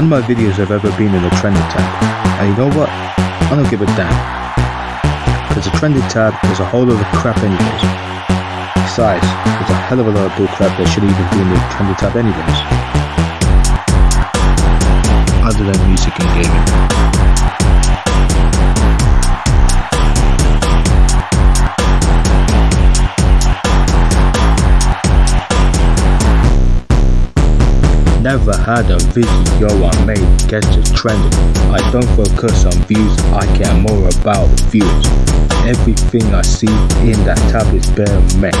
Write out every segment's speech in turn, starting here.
None of my videos have ever been in the trending tab. And you know what? I don't give a damn. Because the trending tab is a whole lot of crap anyways. Besides, it's a hell of a lot of bullcrap that shouldn't even be in the trending tab anyways. Other than music and gaming. Never had a video I made get to trending. I don't focus on views, I care more about views. Everything I see in that tab is bare mess.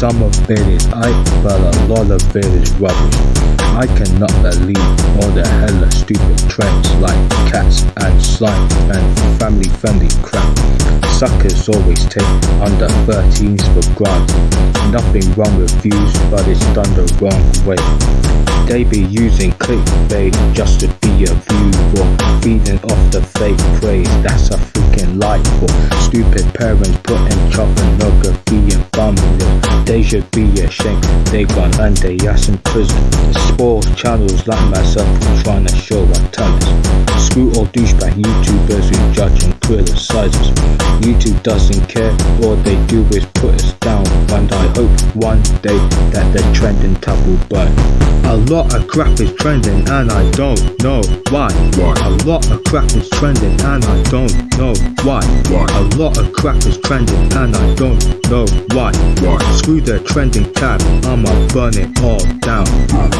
Some of it is hype, but a lot of it is rubbish. I cannot believe all the hella stupid trends like cats and slime and family friendly crap. Suckers always take under 13s for granted. Nothing wrong with views, but it's done the wrong way. They be using clickbait just to be a view or feeding off the fake praise. That's a freaking life for stupid parents putting pornography in families. They should be ashamed. They gone they ass in prison. Spoil channels like myself trying to show what talent. Screw all douchebag YouTubers who judge and criticize us. YouTube doesn't care. All they do is put us down. And I hope one day that the trending tab will burn. A lot of crap is trending and I don't know why. Why? A lot of crap is trending and I don't know why. Why? A lot of crap is trending and I don't know why. Why? Screw the trending tab, I'ma burn it all down.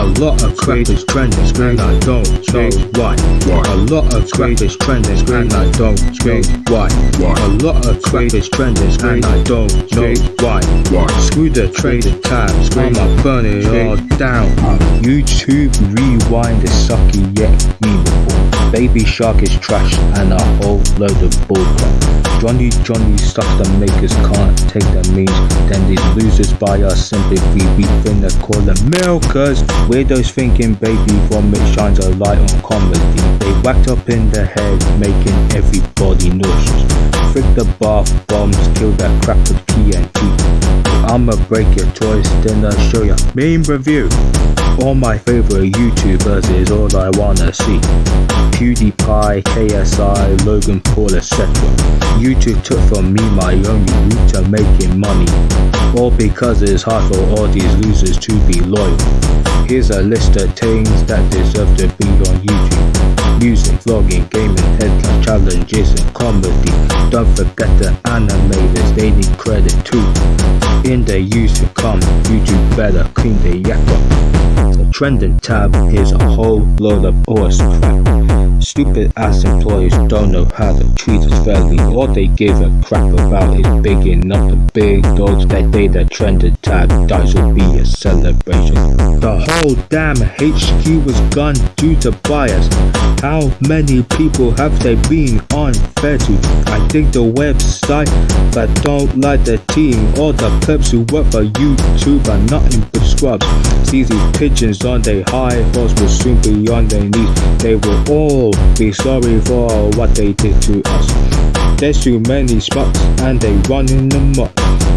A lot of crap is trending and I don't know why. Why? A lot of crap is trending and I don't know why. Why? A lot of crap is trending and I don't know why. Why? Screw the trending tab, I'ma burn it all down. Uh, YouTube rewind is sucky yet memeable. Baby Shark is trash and a whole load of bullcrap. Johnny Johnny stuff the makers can't take the means. Then these losers buy us sympathy. We finna call them milkers. Weirdos thinking baby vomit shines a light on comedy. They up in the head, making everybody nauseous. Frick the bath bombs, kill that crap with TNT. I'ma break your toys, then I'll show ya meme review. All my favorite YouTubers is all I wanna see. PewDiePie, KSI, Logan Paul, etc. YouTube took from me my only route to making money. All because it's hard for all these losers to be loyal. Here's a list of things that deserve to be on YouTube. Music, vlogging, gaming, headline challenges and comedy. Don't forget the animators, they need credit too. In the years to come, YouTube better clean the yak up. The trending tab is a whole load of awesome crap. Stupid ass employees don't know how to treat us fairly. All they give a crap about is bigging up the big dogs. That day the trending tab dies will be a celebration. The whole damn HQ was gone due to bias. How many people have they been unfair to? I think the website that don't like the team. or the plebs who work for YouTube are nothing but scrubs. See these pigeons on their high horse will soon be on their knees. They will all be sorry for what they did to us. There's too many spots and they running amok.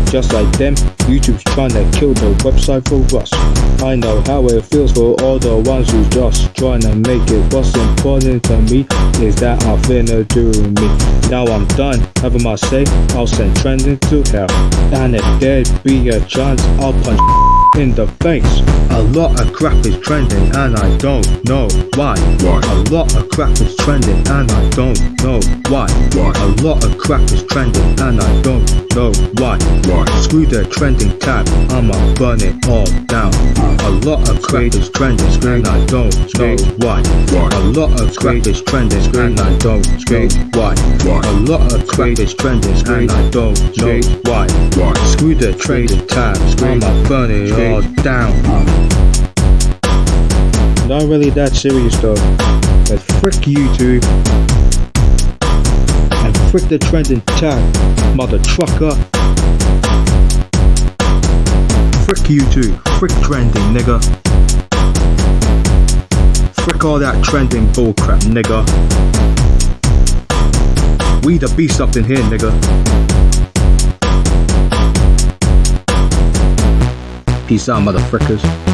Just like them, YouTube's trying to kill the website for us. I know how it feels for all the ones who just trying to make it. What's important to me is that I'm finna do me. Now I'm done having my say. I'll send trending to hell. And if there'd be a chance, I'll punch in the face. A lot of crap is trending and I don't know why. Why? A lot of crap is trending and I don't know why. Why? A lot of crap is trending and I don't know why. Why? Screw the trending tab, I'ma burn it all down. A lot of crap is trending and I don't know why. Why? A lot of crap is trending and I don't know why. Why? A lot of crap is trending and I don't know why. Why? Screw the trending tab, I'ma burn it all down. Not really that serious though. But frick YouTube. And frick the trending tab, mother trucker. Frick YouTube. Frick trending, nigga. Frick all that trending bullcrap, nigga. We the beast up in here, nigga. Peace out, motherfuckers.